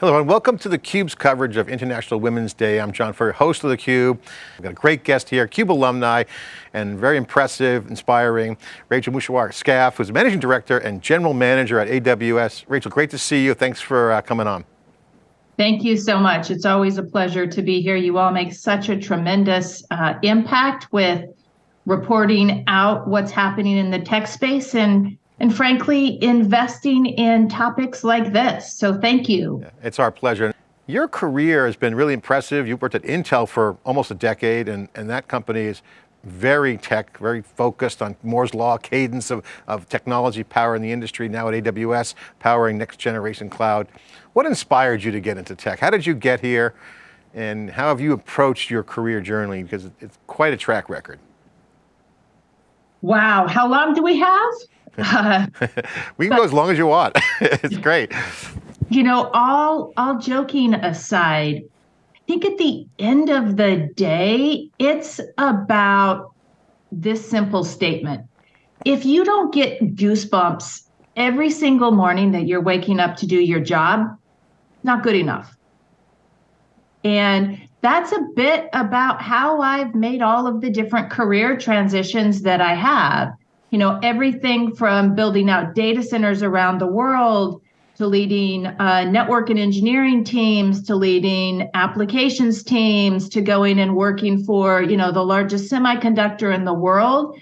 Hello and welcome to theCUBE's coverage of International Women's Day. I'm John Furrier, host of theCUBE. We've got a great guest here, CUBE alumni, and very impressive, inspiring, Rachel Mushahwar-Skaff, who's Managing Director and General Manager at AWS. Rachel, great to see you. Thanks for uh, coming on. Thank you so much. It's always a pleasure to be here. You all make such a tremendous uh, impact with reporting out what's happening in the tech space and and frankly, investing in topics like this. So thank you. Yeah, it's our pleasure. Your career has been really impressive. You've worked at Intel for almost a decade and, and that company is very tech, very focused on Moore's Law, cadence of, of technology power in the industry, now at AWS, powering next generation cloud. What inspired you to get into tech? How did you get here? And how have you approached your career journey? Because it's quite a track record. Wow, how long do we have? Uh, we can but, go as long as you want. it's great. You know, all all joking aside, I think at the end of the day, it's about this simple statement. If you don't get goosebumps every single morning that you're waking up to do your job, not good enough. And that's a bit about how I've made all of the different career transitions that I have. You know, everything from building out data centers around the world to leading uh, network and engineering teams to leading applications teams to going and working for you know the largest semiconductor in the world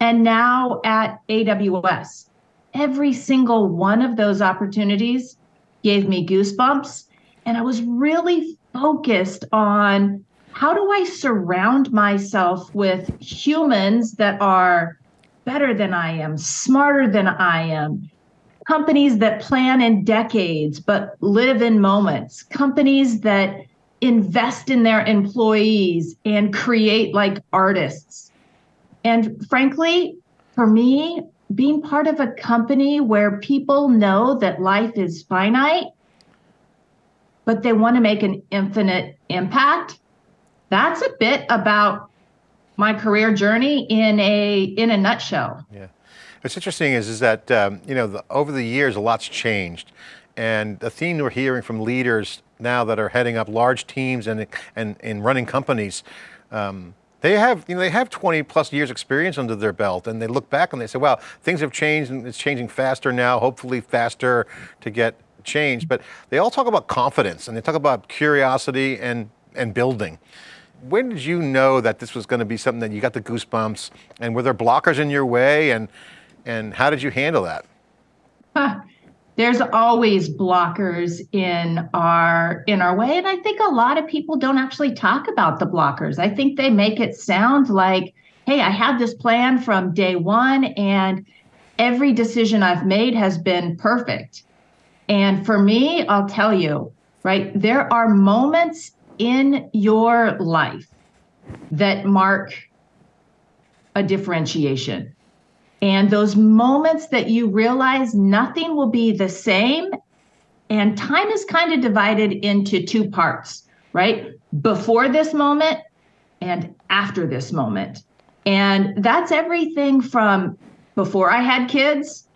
and now at aws every single one of those opportunities gave me goosebumps and i was really focused on how do i surround myself with humans that are better than I am, smarter than I am. Companies that plan in decades but live in moments. Companies that invest in their employees and create like artists. And frankly, for me, being part of a company where people know that life is finite, but they want to make an infinite impact, that's a bit about my career journey in a in a nutshell. Yeah, what's interesting is is that um, you know the, over the years a lot's changed, and the theme we're hearing from leaders now that are heading up large teams and and and running companies. Um, they have, you know, they have 20 plus years experience under their belt and they look back and they say, well, things have changed and it's changing faster now, hopefully faster to get changed. But they all talk about confidence and they talk about curiosity and, and building when did you know that this was going to be something that you got the goosebumps and were there blockers in your way and and how did you handle that huh. there's always blockers in our in our way and i think a lot of people don't actually talk about the blockers i think they make it sound like hey i had this plan from day one and every decision i've made has been perfect and for me i'll tell you right there are moments in your life that mark a differentiation. And those moments that you realize nothing will be the same, and time is kind of divided into two parts, right? Before this moment and after this moment. And that's everything from before I had kids,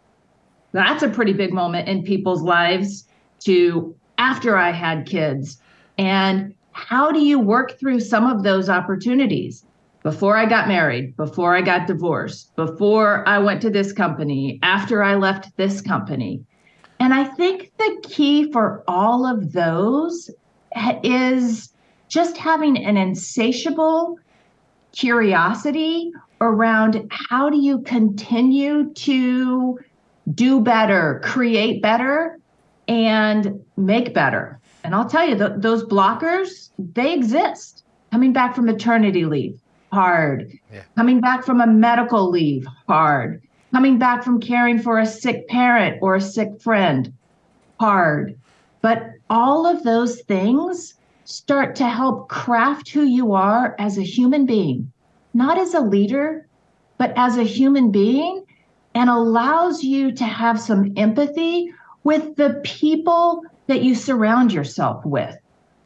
that's a pretty big moment in people's lives, to after I had kids. And how do you work through some of those opportunities? Before I got married, before I got divorced, before I went to this company, after I left this company. And I think the key for all of those is just having an insatiable curiosity around how do you continue to do better, create better, and make better. And I'll tell you, the, those blockers, they exist. Coming back from maternity leave, hard. Yeah. Coming back from a medical leave, hard. Coming back from caring for a sick parent or a sick friend, hard. But all of those things start to help craft who you are as a human being, not as a leader, but as a human being, and allows you to have some empathy with the people that you surround yourself with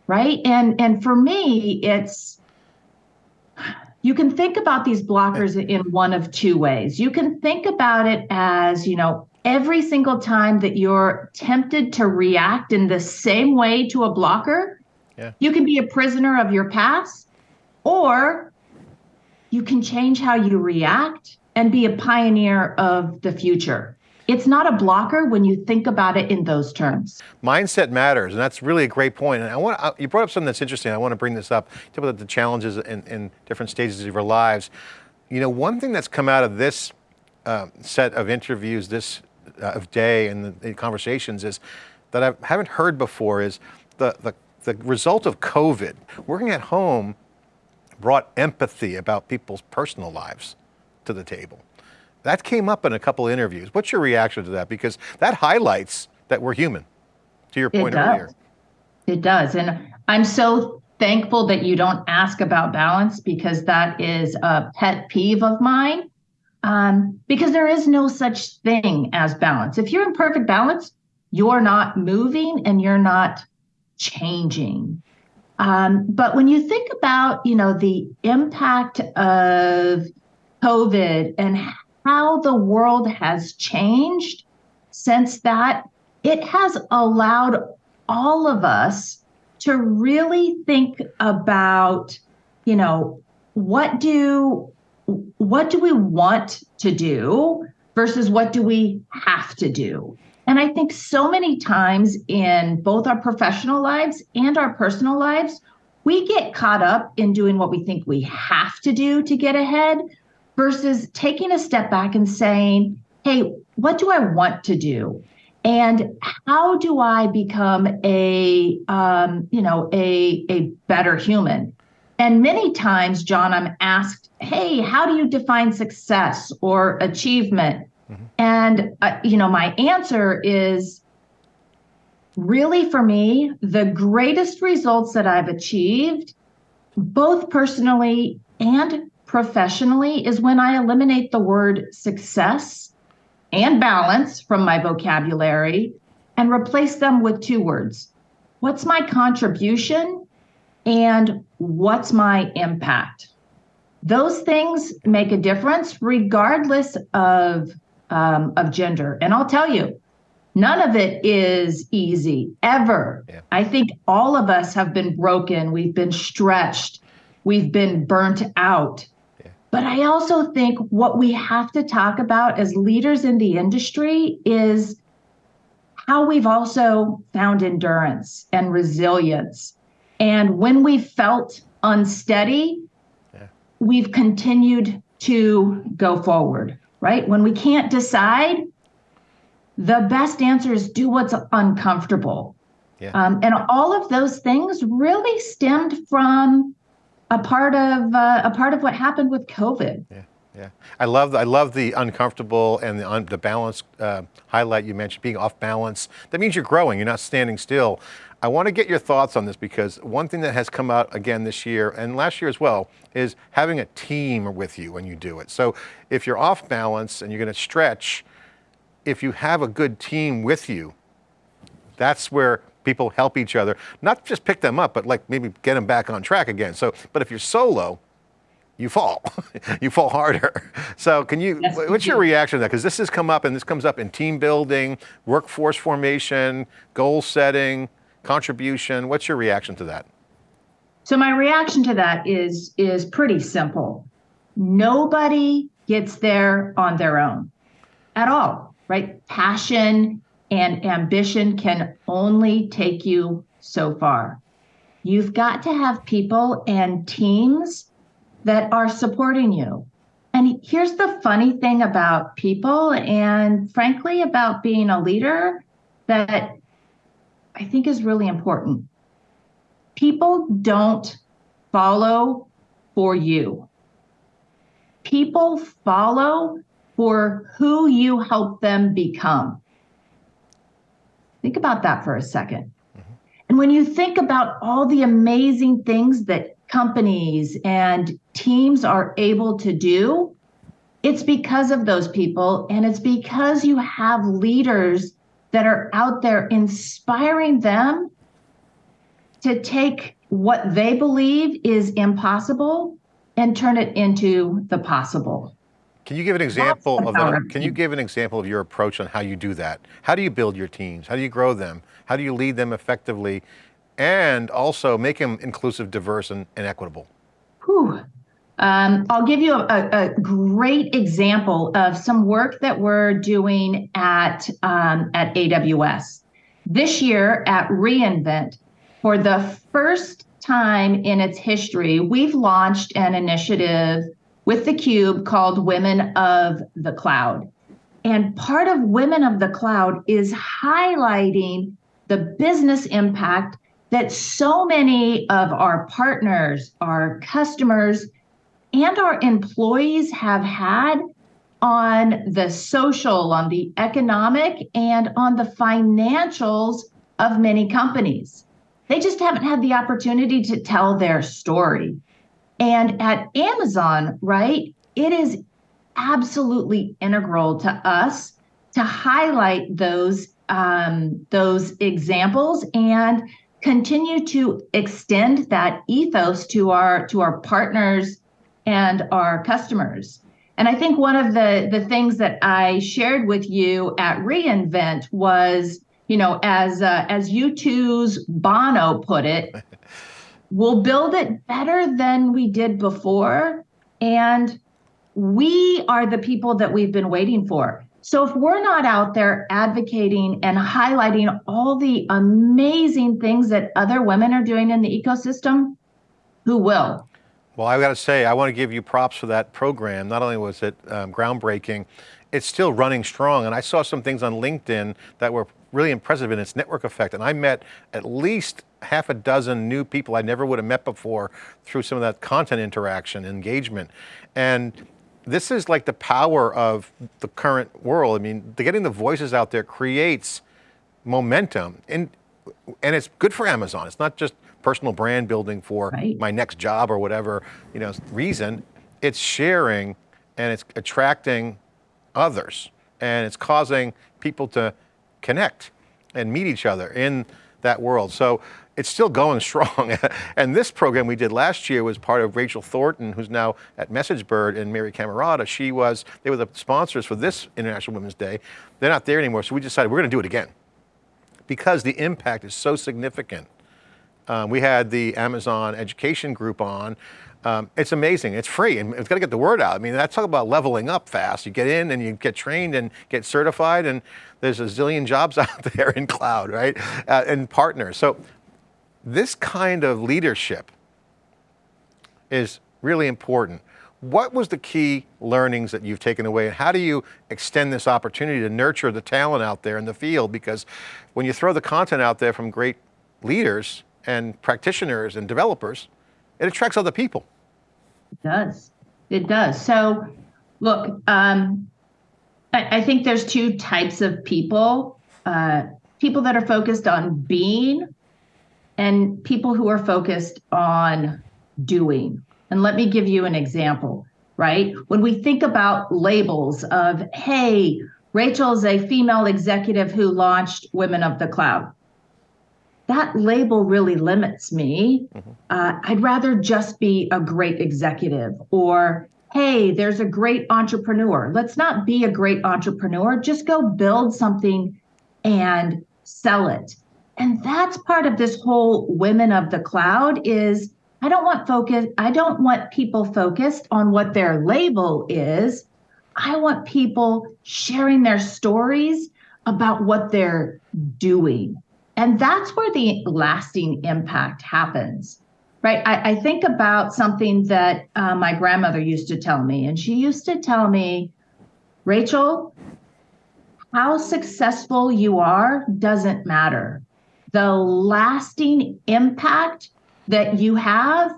right and and for me it's you can think about these blockers in one of two ways you can think about it as you know every single time that you're tempted to react in the same way to a blocker, yeah. you can be a prisoner of your past, or you can change how you react and be a pioneer of the future. It's not a blocker when you think about it in those terms. Mindset matters, and that's really a great point. And I want you brought up something that's interesting. I want to bring this up. Talk about the challenges in, in different stages of our lives. You know, one thing that's come out of this uh, set of interviews, this uh, of day and the, the, conversations is that I haven't heard before is the, the, the result of COVID, working at home brought empathy about people's personal lives to the table. That came up in a couple of interviews. What's your reaction to that? Because that highlights that we're human, to your point it earlier. It does. And I'm so thankful that you don't ask about balance because that is a pet peeve of mine. Um, because there is no such thing as balance. If you're in perfect balance, you're not moving and you're not changing. Um, but when you think about, you know, the impact of COVID and how the world has changed since that, it has allowed all of us to really think about, you know, what do what do we want to do versus what do we have to do? And I think so many times in both our professional lives and our personal lives, we get caught up in doing what we think we have to do to get ahead versus taking a step back and saying, hey, what do I want to do? And how do I become a, um, you know, a, a better human? And many times, John, I'm asked, hey, how do you define success or achievement? Mm-hmm. And, uh, you know, my answer is really for me, the greatest results that I've achieved, both personally and professionally is when I eliminate the word success and balance from my vocabulary and replace them with two words. What's my contribution and what's my impact? Those things make a difference regardless of um, of gender. And I'll tell you, none of it is easy ever. Yeah. I think all of us have been broken. We've been stretched. We've been burnt out. But I also think what we have to talk about as leaders in the industry is how we've also found endurance and resilience. And when we felt unsteady, yeah. we've continued to go forward, right? When we can't decide, the best answer is do what's uncomfortable. Yeah. Um, and all of those things really stemmed from a part of uh, a part of what happened with COVID. Yeah. Yeah, I love I love the uncomfortable and the, un, the balance uh, highlight you mentioned, being off balance. That means you're growing, you're not standing still. I want to get your thoughts on this because one thing that has come out again this year and last year as well is having a team with you when you do it. So if you're off balance and you're going to stretch, if you have a good team with you, that's where people help each other, not just pick them up, but like maybe get them back on track again. So, but if you're solo, you fall, you fall harder. So can you, yes, what's your reaction to that? Because this has come up and this comes up in team building, workforce formation, goal setting, contribution. What's your reaction to that? So my reaction to that is, is pretty simple. Nobody gets there on their own at all, right? Passion, and ambition can only take you so far. You've got to have people and teams that are supporting you. And here's the funny thing about people, and frankly, about being a leader that I think is really important. People don't follow for you, people follow for who you help them become. Think about that for a 2nd mm-hmm. And when you think about all the amazing things that companies and teams are able to do, it's because of those people. And it's because you have leaders that are out there inspiring them to take what they believe is impossible and turn it into the possible. Can you give an example of that? Can you give an example of your approach on how you do that? How do you build your teams? How do you grow them? How do you lead them effectively? And also make them inclusive, diverse, and, and equitable? Whew. Um, I'll give you a, a, a great example of some work that we're doing at um, at AWS this year at reInvent. For the first time in its history, we've launched an initiative with the cube called Women of the Cloud. And part of Women of the Cloud is highlighting the business impact that so many of our partners, our customers, and our employees have had on the social, on the economic, and on the financials of many companies. They just haven't had the opportunity to tell their story. And at Amazon, right, it is absolutely integral to us to highlight those um, those examples and continue to extend that ethos to our to our partners and our customers. And I think one of the the things that I shared with you at reInvent was, you know, as uh, as U2's Bono put it, we'll build it better than we did before, and we are the people that we've been waiting for. So if we're not out there advocating and highlighting all the amazing things that other women are doing in the ecosystem, who will? Well, I've got to say, I want to give you props for that program. Not only was it um, groundbreaking, it's still running strong. And I saw some things on LinkedIn that were really impressive in its network effect. And I met at least half a dozen new people I never would have met before through some of that content interaction, engagement. And this is like the power of the current world. I mean, the, getting the voices out there creates momentum and, and it's good for Amazon. It's not just personal brand building for Right. my next job or whatever, you know, reason. It's sharing and it's attracting others and it's causing people to connect and meet each other in that world. So it's still going strong. and this program we did last year was part of Rachel Thornton, who's now at MessageBird and Mary Camarata. She was, they were the sponsors for this International Women's Day. They're not there anymore, so we decided we're going to do it again because the impact is so significant. Um, we had the Amazon education group on. Um, it's amazing, it's free, and it's got to get the word out. I mean, that's talk about leveling up fast. You get in and you get trained and get certified, and there's a zillion jobs out there in cloud, right? Uh, and partners. So this kind of leadership is really important. What was the key learnings that you've taken away and how do you extend this opportunity to nurture the talent out there in the field? Because when you throw the content out there from great leaders and practitioners and developers, it attracts other people. It does. It does. So, look, um, I, I think there's two types of people uh, people that are focused on being, and people who are focused on doing. And let me give you an example, right? When we think about labels of, hey, Rachel's a female executive who launched Women of the Cloud that label really limits me. Uh, I'd rather just be a great executive or, hey, there's a great entrepreneur. Let's not be a great entrepreneur, just go build something and sell it. And that's part of this whole women of the cloud is I don't want focus I don't want people focused on what their label is. I want people sharing their stories about what they're doing. And that's where the lasting impact happens, right? I, I think about something that uh, my grandmother used to tell me, and she used to tell me, Rachel, how successful you are doesn't matter. The lasting impact that you have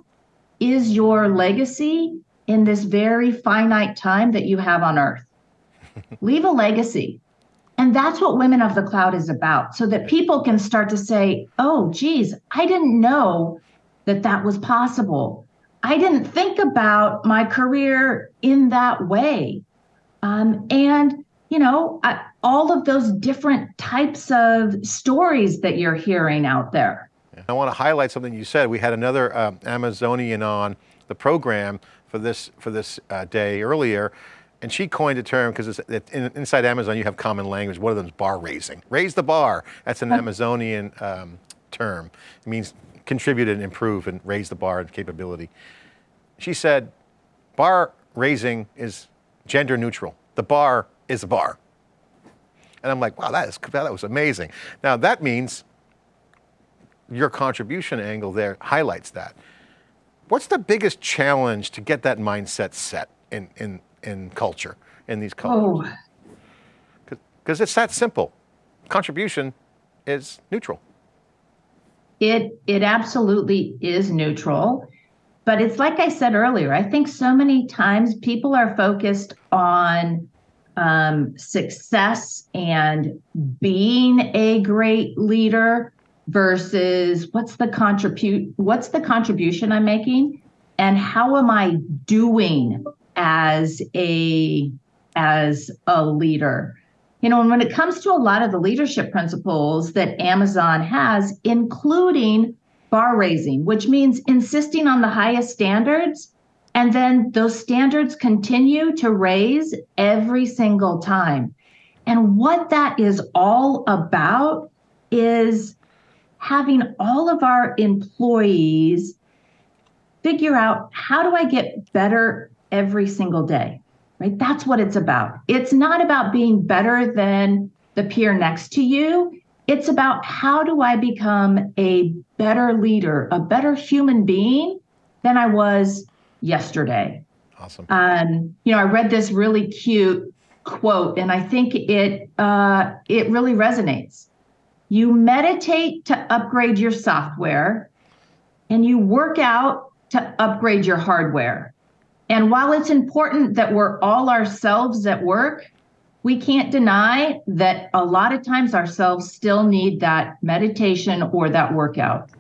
is your legacy in this very finite time that you have on earth. Leave a legacy. And that's what Women of the Cloud is about, so that people can start to say, oh, geez, I didn't know that that was possible. I didn't think about my career in that way. Um, and, you know, I, all of those different types of stories that you're hearing out there. I want to highlight something you said. We had another um, Amazonian on the program for this, for this uh, day earlier, and she coined a term because in, inside Amazon you have common language. One of them is bar raising. Raise the bar. That's an Amazonian um, term. It means contribute and improve and raise the bar and capability. She said, bar raising is gender neutral. The bar is a bar. And I'm like, wow, that, is, that was amazing. Now that means your contribution angle there highlights that. What's the biggest challenge to get that mindset set in, in, in culture, in these oh. cultures? Because oh. it's that simple. Contribution is neutral. It, it absolutely is neutral. But it's like I said earlier, I think so many times people are focused on um, success and being a great leader versus what's the contribute what's the contribution I'm making and how am I doing as a as a leader. You know, and when it comes to a lot of the leadership principles that Amazon has, including bar raising, which means insisting on the highest standards, and then those standards continue to raise every single time. And what that is all about is having all of our employees figure out how do I get better every single day, right? That's what it's about. It's not about being better than the peer next to you. It's about how do I become a better leader, a better human being than I was yesterday. Awesome. Um, you know, I read this really cute quote, and I think it uh, it really resonates. You meditate to upgrade your software, and you work out to upgrade your hardware. And while it's important that we're all ourselves at work, we can't deny that a lot of times ourselves still need that meditation or that workout.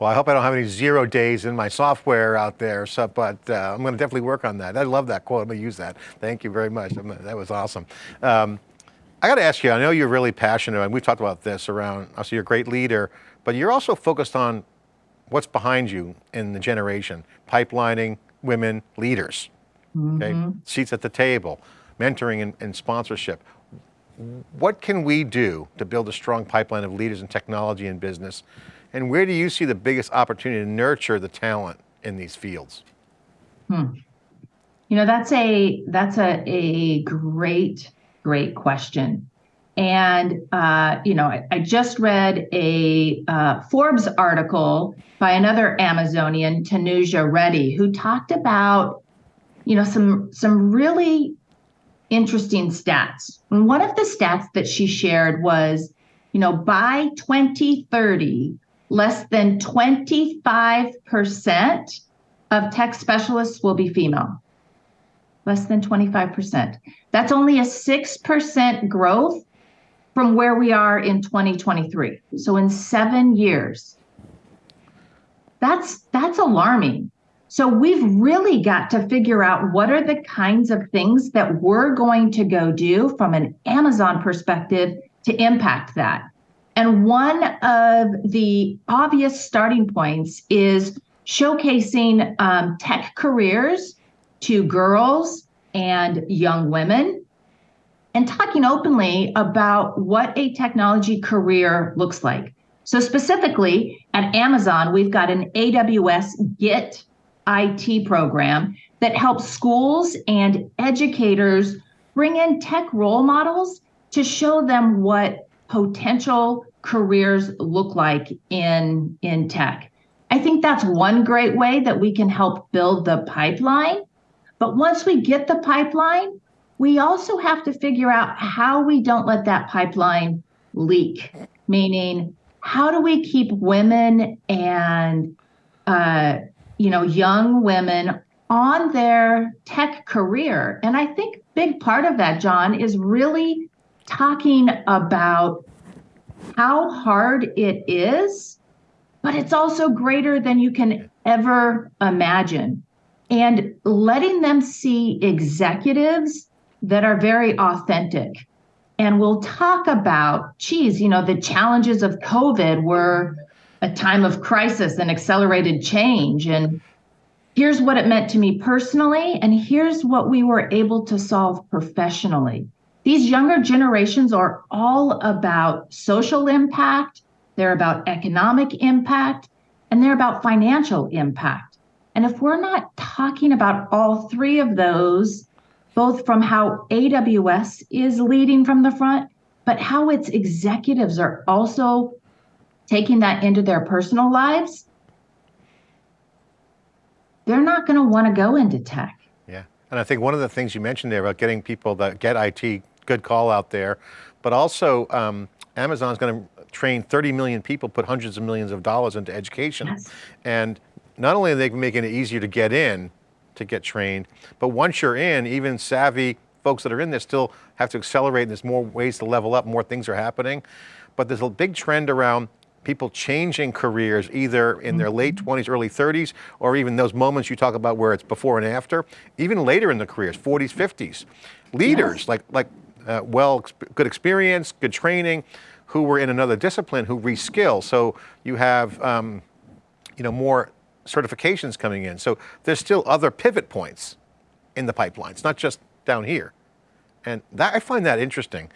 Well, I hope I don't have any zero days in my software out there, so, but uh, I'm going to definitely work on that. I love that quote. I'm going to use that. Thank you very much. That was awesome. Um, I got to ask you, I know you're really passionate, and we've talked about this around, so you're a great leader, but you're also focused on what's behind you in the generation, pipelining women leaders, mm -hmm. okay? Mm-hmm. seats at the table, mentoring and, and sponsorship. What can we do to build a strong pipeline of leaders in technology and business and where do you see the biggest opportunity to nurture the talent in these fields? Hmm. You know, that's a that's a, a great, great question. And, uh, you know, I, I, just read a uh, Forbes article by another Amazonian, Tanuja Randery, who talked about, you know, some some really interesting stats. And one of the stats that she shared was, you know, by 2030, less than 25% of tech specialists will be female. Less than 25%. That's only a 6% growth from where we are in 2023. So in 7 years. That's that's alarming. So we've really got to figure out what are the kinds of things that we're going to go do from an Amazon perspective to impact that. And one of the obvious starting points is showcasing um, tech careers to girls and young women and talking openly about what a technology career looks like. So, specifically at Amazon, we've got an AWS Git IT program that helps schools and educators bring in tech role models to show them what potential careers look like in in tech. I think that's one great way that we can help build the pipeline. But once we get the pipeline, we also have to figure out how we don't let that pipeline leak, meaning how do we keep women and uh, you know young women on their tech career? And I think big part of that, John, is really talking about how hard it is, but it's also greater than you can ever imagine. And letting them see executives that are very authentic. And we'll talk about, geez, you know, the challenges of COVID were a time of crisis and accelerated change. And here's what it meant to me personally, and here's what we were able to solve professionally. These younger generations are all about social impact, they're about economic impact, and they're about financial impact. And if we're not talking about all three of those, both from how AWS is leading from the front, but how its executives are also taking that into their personal lives, they're not going to want to go into tech. Yeah, and I think one of the things you mentioned there about getting people that get IT, good call out there, but also um, Amazon's going to train 30 million people, put hundreds of millions of dollars into education. Yes. And not only are they making it easier to get in, to get trained, but once you're in, even savvy folks that are in there still have to accelerate and there's more ways to level up, more things are happening. But there's a big trend around people changing careers either in their late 20s, mm-hmm. early 30s, or even those moments you talk about where it's before and after, even later in the careers, 40s, 50s. Leaders, yes. like, like uh, well, good experience, good training, who were in another discipline who reskill. So you have, um, you know, more certifications coming in. So there's still other pivot points in the pipeline. It's not just down here. And that, I find that interesting.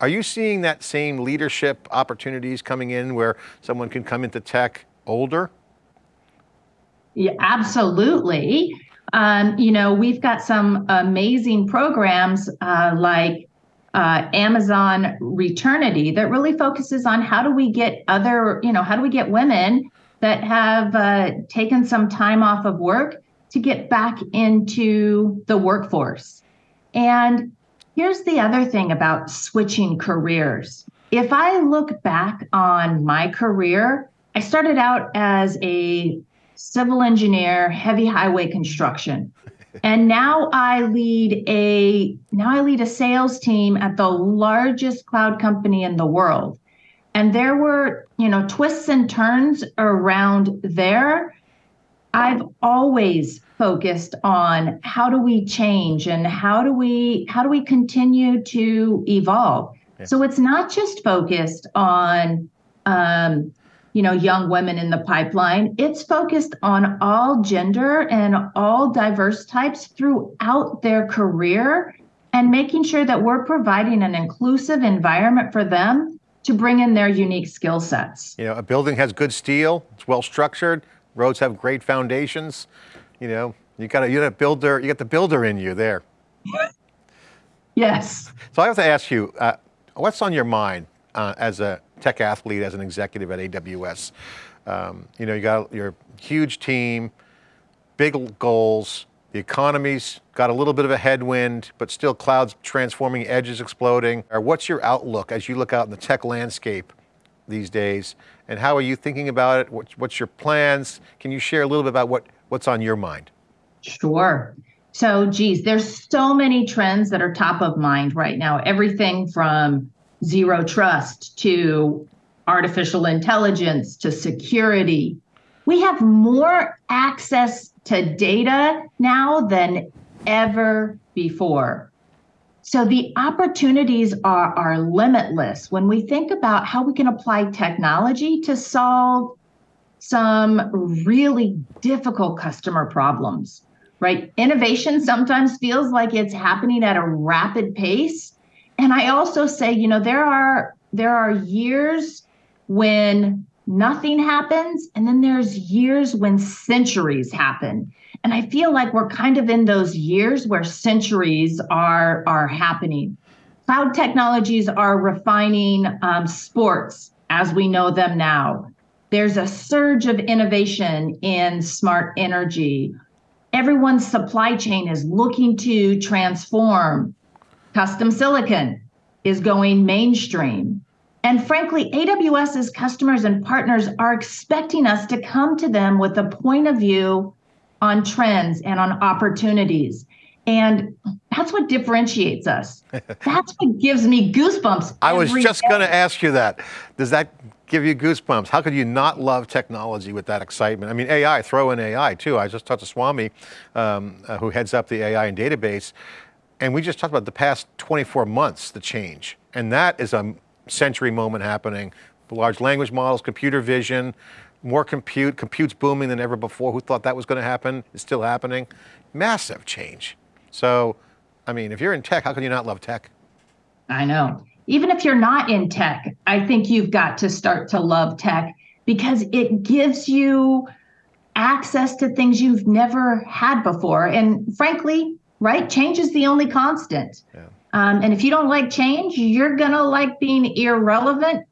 Are you seeing that same leadership opportunities coming in where someone can come into tech older? Yeah, absolutely. Um, you know, we've got some amazing programs uh, like uh, Amazon Returnship that really focuses on how do we get other, you know, how do we get women that have uh, taken some time off of work to get back into the workforce. And here's the other thing about switching careers. If I look back on my career, I started out as a civil engineer, heavy highway construction and now I lead a now I lead a sales team at the largest cloud company in the world. And there were, you know, twists and turns around there. I've always focused on how do we change and how do we how do we continue to evolve. Yeah. So it's not just focused on um, you know young women in the pipeline. It's focused on all gender and all diverse types throughout their career and making sure that we're providing an inclusive environment for them to bring in their unique skill sets. You know a building has good steel it's well structured roads have great foundations. You know you got a you got a builder you got the builder in you there. Yes. So i have to ask you uh, what's on your mind uh, as a tech athlete, as an executive at AWS. Um, you know, you got your huge team, big goals, the economy's got a little bit of a headwind, but still clouds transforming, edges exploding. What's your outlook as you look out in the tech landscape these days? And how are you thinking about it? What's, what's your plans? Can you share a little bit about what, what's on your mind? Sure. So, geez, there's so many trends that are top of mind right now. Everything from zero trust to artificial intelligence to security. We have more access to data now than ever before. So the opportunities are, are limitless when we think about how we can apply technology to solve some really difficult customer problems, right? Innovation sometimes feels like it's happening at a rapid pace and I also say, you know, there are there are years when nothing happens and then there's years when centuries happen. And I feel like we're kind of in those years where centuries are are happening. Cloud technologies are refining um, sports as we know them now. There's a surge of innovation in smart energy. Everyone's supply chain is looking to transform Custom silicon is going mainstream. And frankly, AWS's customers and partners are expecting us to come to them with a point of view on trends and on opportunities. And that's what differentiates us. That's what gives me goosebumps. I was just going to ask you that. Does that give you goosebumps? How could you not love technology with that excitement? I mean, AI, throw in AI too. I just talked to Swami, um, uh, who heads up the AI and database. And we just talked about the past 24 months, the change. And that is a century moment happening. Large language models, computer vision, more compute, compute's booming than ever before. Who thought that was going to happen? It's still happening. Massive change. So, I mean, if you're in tech, how can you not love tech? I know. Even if you're not in tech, I think you've got to start to love tech because it gives you access to things you've never had before. And frankly, right, change is the only constant. Yeah. Um, and if you don't like change, you're going to like being irrelevant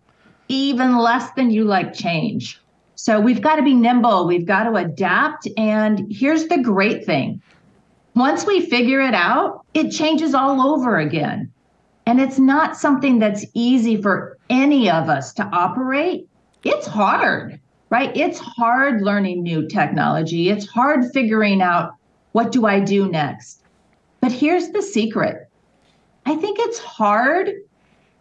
even less than you like change. So we've got to be nimble, we've got to adapt. And here's the great thing once we figure it out, it changes all over again. And it's not something that's easy for any of us to operate. It's hard, right? It's hard learning new technology. It's hard figuring out what do I do next. But here's the secret I think it's hard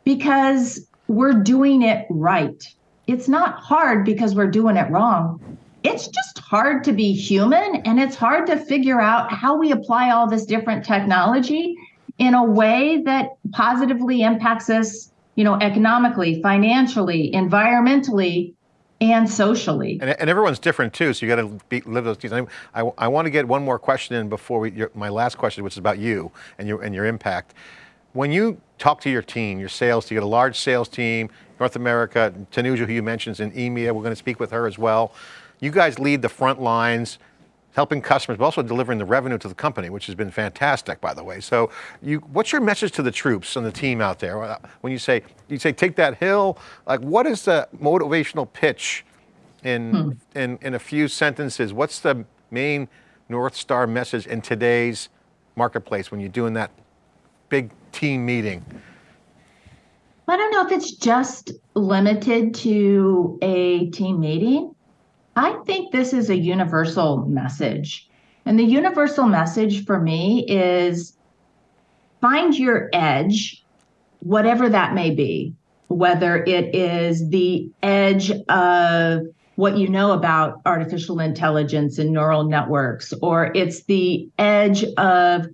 because we're doing it right. It's not hard because we're doing it wrong. It's just hard to be human and it's hard to figure out how we apply all this different technology in a way that positively impacts us, you know, economically, financially, environmentally, and socially. And, and everyone's different too, so you got to live those things. I, I, I, want to get one more question in before we, your, my last question, which is about you and your, and your impact. When you talk to your team, your sales team, you get a large sales team, North America, Tanuja, who you mentioned, is in EMEA, we're going to speak with her as well. You guys lead the front lines, helping customers, but also delivering the revenue to the company, which has been fantastic, by the way. So, you, what's your message to the troops and the team out there uh, when you say you say take that hill? Like, what is the motivational pitch in hmm. in in a few sentences? What's the main North Star message in today's marketplace when you're doing that big team meeting? I don't know if it's just limited to a team meeting. I think this is a universal message. And the universal message for me is find your edge, whatever that may be, whether it is the edge of what you know about artificial intelligence and neural networks, or it's the edge of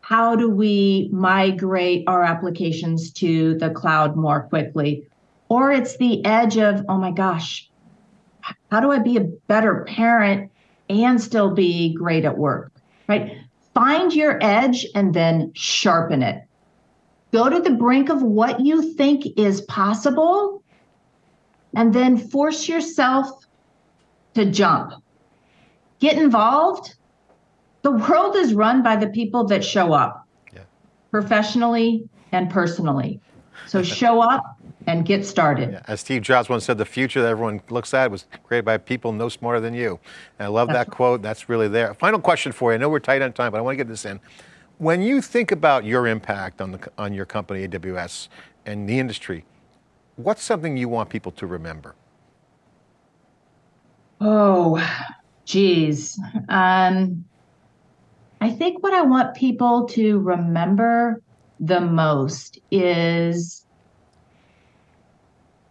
how do we migrate our applications to the cloud more quickly, or it's the edge of, oh my gosh, how do I be a better parent and still be great at work? Right? Find your edge and then sharpen it. Go to the brink of what you think is possible and then force yourself to jump. Get involved. The world is run by the people that show up yeah. professionally and personally. So show up, and get started. Yeah, as Steve Jobs once said, the future that everyone looks at was created by people no smarter than you. And I love that's that quote, that's really there. Final question for you, I know we're tight on time, but I want to get this in. When you think about your impact on, the, on your company, AWS, and the industry, what's something you want people to remember? Oh, geez. Um, I think what I want people to remember the most is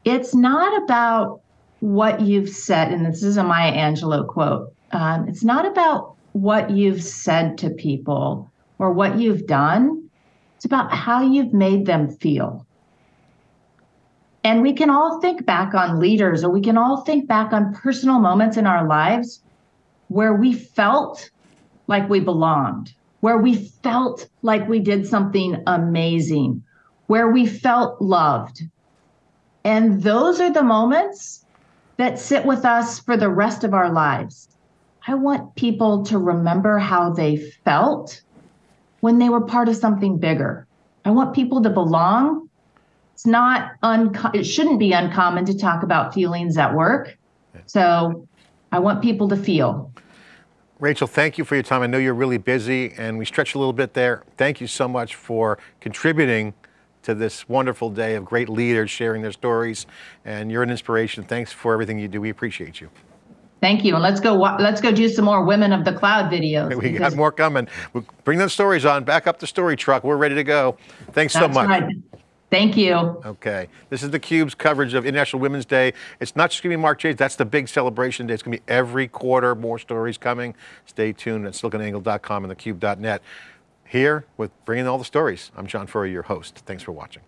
it's not about what you've said, and this is a Maya Angelou quote. Um, it's not about what you've said to people or what you've done. It's about how you've made them feel. And we can all think back on leaders, or we can all think back on personal moments in our lives where we felt like we belonged, where we felt like we did something amazing, where we felt loved, and those are the moments that sit with us for the rest of our lives. I want people to remember how they felt when they were part of something bigger. I want people to belong. It's not unco- it shouldn't be uncommon to talk about feelings at work. So I want people to feel. Rachel, thank you for your time. I know you're really busy and we stretched a little bit there. Thank you so much for contributing to this wonderful day of great leaders sharing their stories. And you're an inspiration. Thanks for everything you do. We appreciate you. Thank you. And let's go let's go do some more Women of the Cloud videos. We got more coming. We'll bring those stories on. Back up the story truck. We're ready to go. Thanks so much. Right. Thank you. Okay. This is theCUBE's coverage of International Women's Day. It's not just going to be March 8th, that's the big celebration day. It's going to be every quarter, more stories coming. Stay tuned at siliconangle.com and thecube.net. Here with bringing all the stories, I'm John Furrier, your host. Thanks for watching.